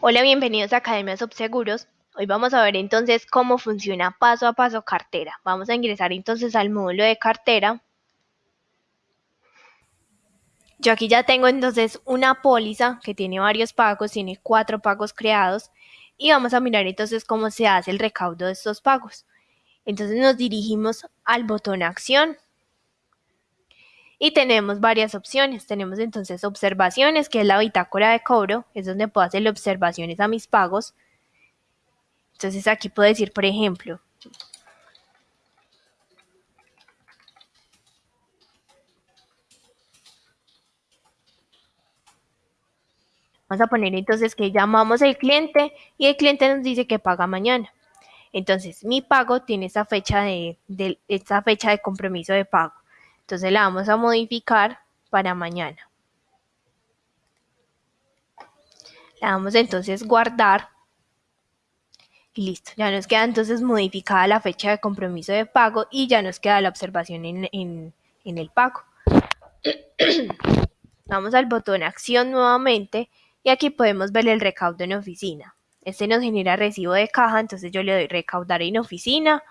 Hola, bienvenidos a Academia Subseguros. Hoy vamos a ver entonces cómo funciona paso a paso cartera. Vamos a ingresar entonces al módulo de cartera. Yo aquí ya tengo entonces una póliza que tiene varios pagos, tiene cuatro pagos creados y vamos a mirar entonces cómo se hace el recaudo de estos pagos. Entonces nos dirigimos al botón acción y tenemos varias opciones. Tenemos entonces observaciones, que es la bitácora de cobro, es donde puedo hacer observaciones a mis pagos. Entonces aquí puedo decir, por ejemplo, Vamos a poner entonces que llamamos al cliente y el cliente nos dice que paga mañana. Entonces, mi pago tiene esa fecha de, de, esa fecha de compromiso de pago. Entonces la vamos a modificar para mañana. La vamos entonces guardar. Y listo, ya nos queda entonces modificada la fecha de compromiso de pago y ya nos queda la observación en, en, en el pago. Vamos al botón acción nuevamente y aquí podemos ver el recaudo en oficina. Este nos genera recibo de caja, entonces yo le doy recaudar en oficina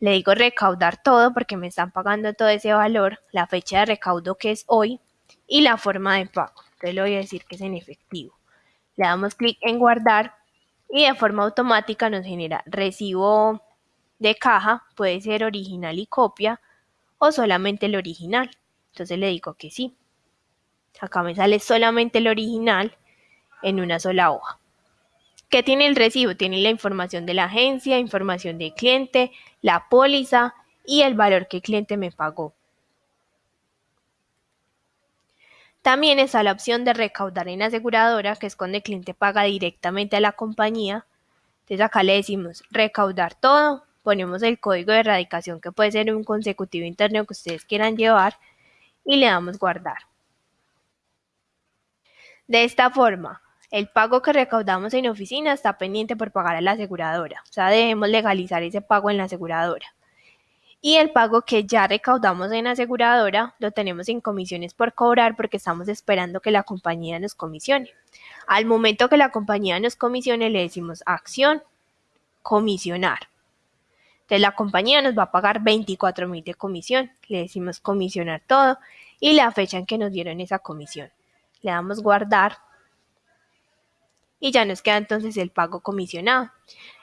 le digo recaudar todo porque me están pagando todo ese valor, la fecha de recaudo que es hoy y la forma de pago. Entonces le voy a decir que es en efectivo. Le damos clic en guardar y de forma automática nos genera recibo de caja, puede ser original y copia o solamente el original. Entonces le digo que sí. Acá me sale solamente el original en una sola hoja. ¿Qué tiene el recibo? Tiene la información de la agencia, información del cliente, la póliza y el valor que el cliente me pagó. También está la opción de recaudar en aseguradora, que es cuando el cliente paga directamente a la compañía. Entonces acá le decimos recaudar todo, ponemos el código de erradicación que puede ser un consecutivo interno que ustedes quieran llevar y le damos guardar. De esta forma, el pago que recaudamos en oficina está pendiente por pagar a la aseguradora. O sea, debemos legalizar ese pago en la aseguradora. Y el pago que ya recaudamos en aseguradora lo tenemos en comisiones por cobrar porque estamos esperando que la compañía nos comisione. Al momento que la compañía nos comisione le decimos acción, comisionar. Entonces la compañía nos va a pagar 24 mil de comisión. Le decimos comisionar todo y la fecha en que nos dieron esa comisión. Le damos guardar y ya nos queda entonces el pago comisionado.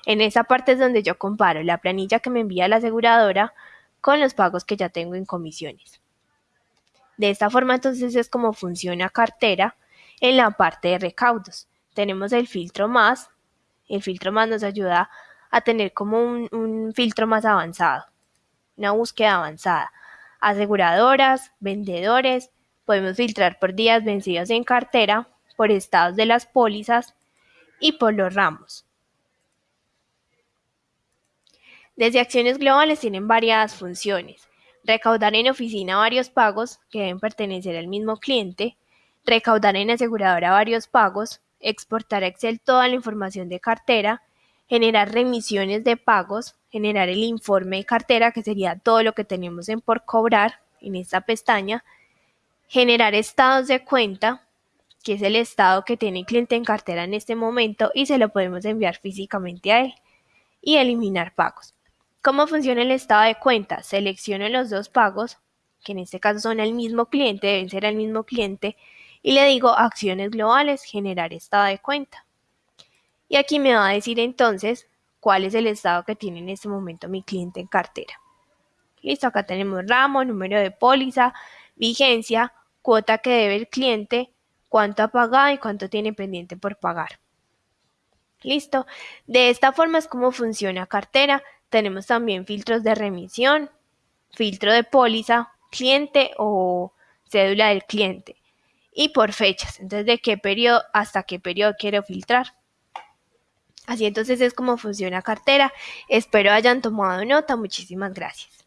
En esa parte es donde yo comparo la planilla que me envía la aseguradora con los pagos que ya tengo en comisiones. De esta forma entonces es como funciona cartera en la parte de recaudos. Tenemos el filtro más, el filtro más nos ayuda a tener como un, un filtro más avanzado, una búsqueda avanzada. Aseguradoras, vendedores, podemos filtrar por días vencidos en cartera, por estados de las pólizas, y por los ramos. Desde acciones globales tienen varias funciones. Recaudar en oficina varios pagos que deben pertenecer al mismo cliente, recaudar en aseguradora varios pagos, exportar a Excel toda la información de cartera, generar remisiones de pagos, generar el informe de cartera, que sería todo lo que tenemos en por cobrar en esta pestaña, generar estados de cuenta, que es el estado que tiene el cliente en cartera en este momento y se lo podemos enviar físicamente a él y eliminar pagos. ¿Cómo funciona el estado de cuenta? Selecciono los dos pagos, que en este caso son el mismo cliente, deben ser el mismo cliente, y le digo acciones globales, generar estado de cuenta. Y aquí me va a decir entonces cuál es el estado que tiene en este momento mi cliente en cartera. Listo, acá tenemos ramo, número de póliza, vigencia, cuota que debe el cliente, cuánto ha pagado y cuánto tiene pendiente por pagar. Listo. De esta forma es como funciona cartera. Tenemos también filtros de remisión, filtro de póliza, cliente o cédula del cliente. Y por fechas. Entonces, de qué periodo hasta qué periodo quiero filtrar. Así entonces es como funciona cartera. Espero hayan tomado nota. Muchísimas gracias.